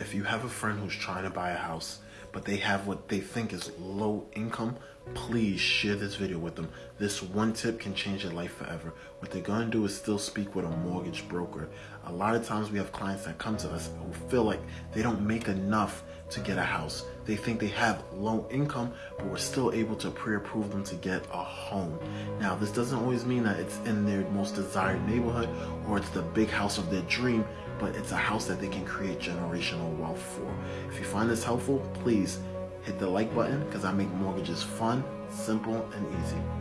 If you have a friend who's trying to buy a house, but they have what they think is low income, please share this video with them. This one tip can change their life forever. What they're gonna do is still speak with a mortgage broker. A lot of times we have clients that come to us who feel like they don't make enough to get a house. They think they have low income, but we're still able to pre-approve them to get a home. Now, this doesn't always mean that it's in their most desired neighborhood or it's the big house of their dream, but it's a house that they can create generational wealth for. If you find this helpful, please hit the like button because I make mortgages fun, simple, and easy.